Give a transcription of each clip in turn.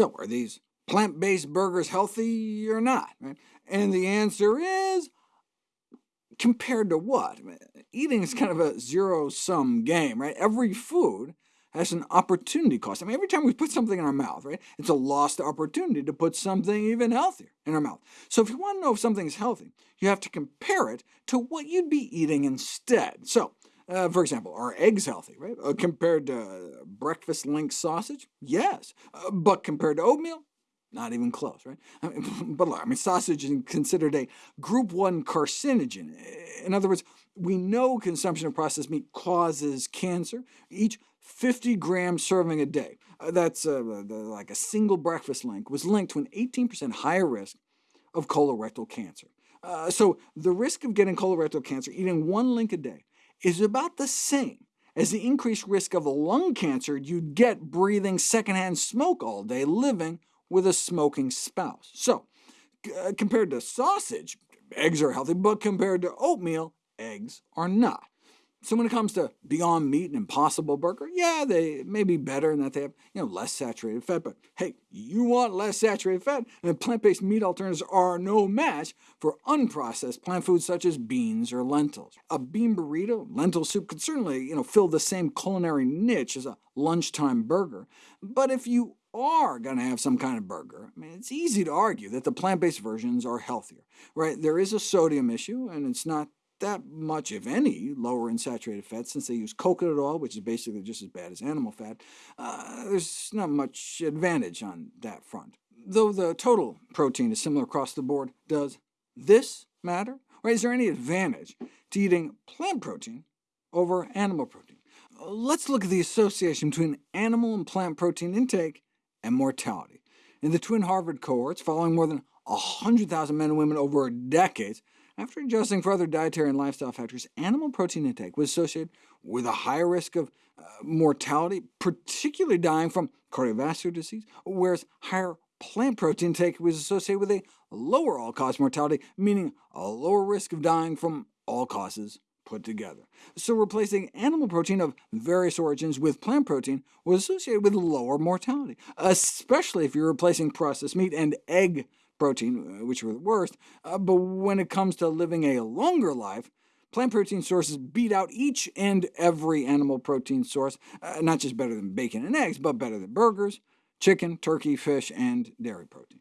So are these plant-based burgers healthy or not? And the answer is, compared to what? Eating is kind of a zero-sum game, right? Every food has an opportunity cost. I mean, every time we put something in our mouth, right, it's a lost opportunity to put something even healthier in our mouth. So if you want to know if something is healthy, you have to compare it to what you'd be eating instead. So, uh, for example, are eggs healthy, right? Uh, compared to breakfast link sausage? Yes. Uh, but compared to oatmeal? Not even close, right? I mean, but look, I mean, sausage is considered a group 1 carcinogen. In other words, we know consumption of processed meat causes cancer. Each 50 gram serving a day, uh, that's uh, like a single breakfast link, was linked to an 18% higher risk of colorectal cancer. Uh, so the risk of getting colorectal cancer eating one link a day is about the same as the increased risk of lung cancer you'd get breathing secondhand smoke all day living with a smoking spouse. So, uh, compared to sausage, eggs are healthy, but compared to oatmeal, eggs are not. So when it comes to Beyond Meat and Impossible Burger, yeah, they may be better in that they have you know, less saturated fat, but hey, you want less saturated fat, and plant-based meat alternatives are no match for unprocessed plant foods such as beans or lentils. A bean burrito, lentil soup could certainly you know, fill the same culinary niche as a lunchtime burger, but if you are going to have some kind of burger, I mean, it's easy to argue that the plant-based versions are healthier. Right? There is a sodium issue, and it's not that much, if any, lower in saturated fat, since they use coconut oil, which is basically just as bad as animal fat. Uh, there's not much advantage on that front. Though the total protein is similar across the board, does this matter? Or is there any advantage to eating plant protein over animal protein? Let's look at the association between animal and plant protein intake and mortality. In the twin Harvard cohorts, following more than 100,000 men and women over decades, after adjusting for other dietary and lifestyle factors, animal protein intake was associated with a higher risk of uh, mortality, particularly dying from cardiovascular disease, whereas higher plant protein intake was associated with a lower all-cause mortality, meaning a lower risk of dying from all causes put together. So replacing animal protein of various origins with plant protein was associated with lower mortality, especially if you're replacing processed meat and egg protein, uh, which were the worst, uh, but when it comes to living a longer life, plant protein sources beat out each and every animal protein source, uh, not just better than bacon and eggs, but better than burgers, chicken, turkey, fish, and dairy protein.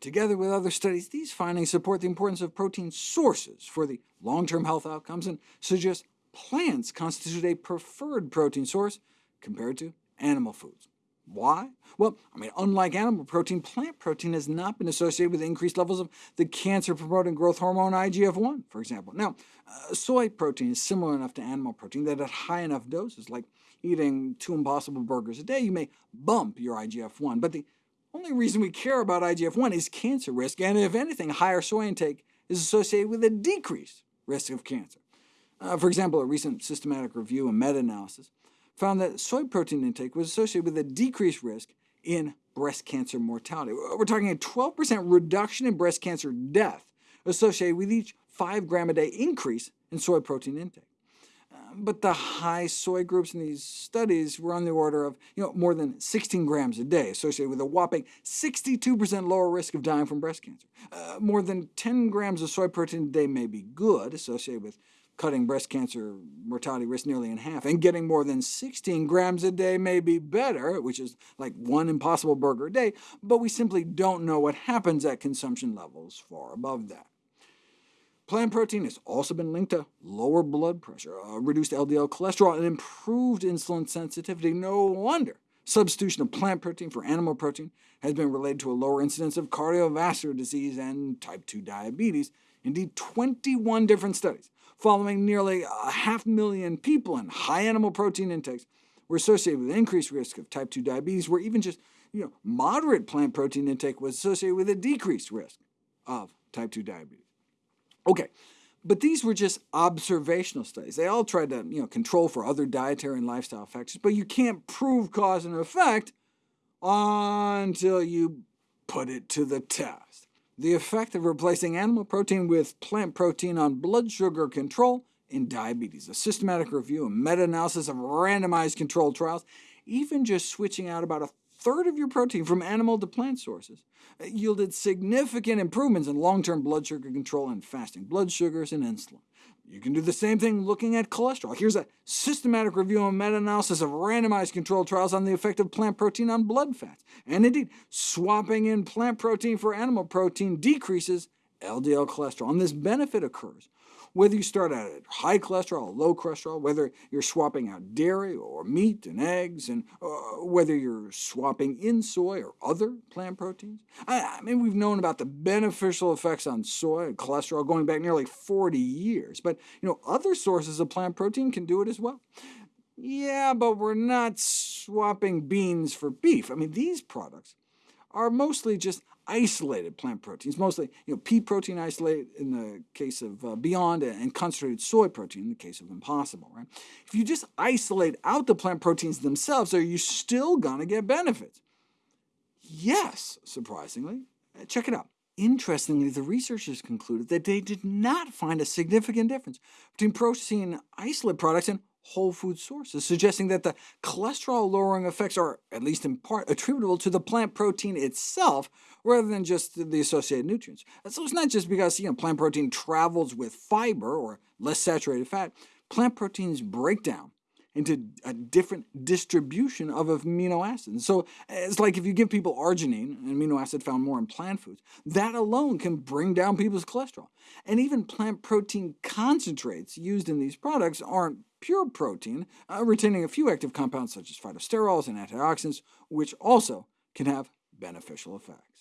Together with other studies, these findings support the importance of protein sources for the long-term health outcomes and suggest plants constitute a preferred protein source compared to animal foods. Why? Well, I mean, unlike animal protein, plant protein has not been associated with increased levels of the cancer-promoting growth hormone IGF-1, for example. Now, uh, soy protein is similar enough to animal protein that at high enough doses, like eating two Impossible Burgers a day, you may bump your IGF-1. But the only reason we care about IGF-1 is cancer risk, and if anything, higher soy intake is associated with a decreased risk of cancer. Uh, for example, a recent systematic review and meta-analysis found that soy protein intake was associated with a decreased risk in breast cancer mortality. We're talking a 12% reduction in breast cancer death associated with each 5 gram a day increase in soy protein intake. Uh, but the high soy groups in these studies were on the order of you know, more than 16 grams a day, associated with a whopping 62% lower risk of dying from breast cancer. Uh, more than 10 grams of soy protein a day may be good, associated with cutting breast cancer mortality risk nearly in half, and getting more than 16 grams a day may be better, which is like one impossible burger a day, but we simply don't know what happens at consumption levels far above that. Plant protein has also been linked to lower blood pressure, uh, reduced LDL cholesterol, and improved insulin sensitivity. No wonder substitution of plant protein for animal protein has been related to a lower incidence of cardiovascular disease and type 2 diabetes. Indeed, 21 different studies following nearly a half million people and high animal protein intakes were associated with increased risk of type 2 diabetes, where even just you know, moderate plant protein intake was associated with a decreased risk of type 2 diabetes. OK, but these were just observational studies. They all tried to you know, control for other dietary and lifestyle factors, but you can't prove cause and effect until you put it to the test the effect of replacing animal protein with plant protein on blood sugar control in diabetes, a systematic review and meta-analysis of randomized controlled trials, even just switching out about a third of your protein from animal to plant sources, uh, yielded significant improvements in long-term blood sugar control and fasting blood sugars and insulin. You can do the same thing looking at cholesterol. Here's a systematic review and meta-analysis of randomized controlled trials on the effect of plant protein on blood fats. And indeed, swapping in plant protein for animal protein decreases LDL cholesterol, and this benefit occurs whether you start out at high cholesterol or low cholesterol, whether you're swapping out dairy or meat and eggs, and uh, whether you're swapping in soy or other plant proteins. I, I, mean, we've known about the beneficial effects on soy and cholesterol going back nearly 40 years, but you know, other sources of plant protein can do it as well. Yeah, but we're not swapping beans for beef. I mean, these products are mostly just isolated plant proteins, mostly you know, pea protein isolate in the case of uh, Beyond, and concentrated soy protein in the case of Impossible. Right? If you just isolate out the plant proteins themselves, are you still going to get benefits? Yes, surprisingly. Uh, check it out. Interestingly, the researchers concluded that they did not find a significant difference between protein isolate products and whole food sources, suggesting that the cholesterol-lowering effects are, at least in part, attributable to the plant protein itself, rather than just the associated nutrients. So it's not just because you know, plant protein travels with fiber, or less saturated fat. Plant proteins break down into a different distribution of amino acids. So it's like if you give people arginine, an amino acid found more in plant foods, that alone can bring down people's cholesterol. And even plant protein concentrates used in these products aren't pure protein, uh, retaining a few active compounds such as phytosterols and antioxidants, which also can have beneficial effects.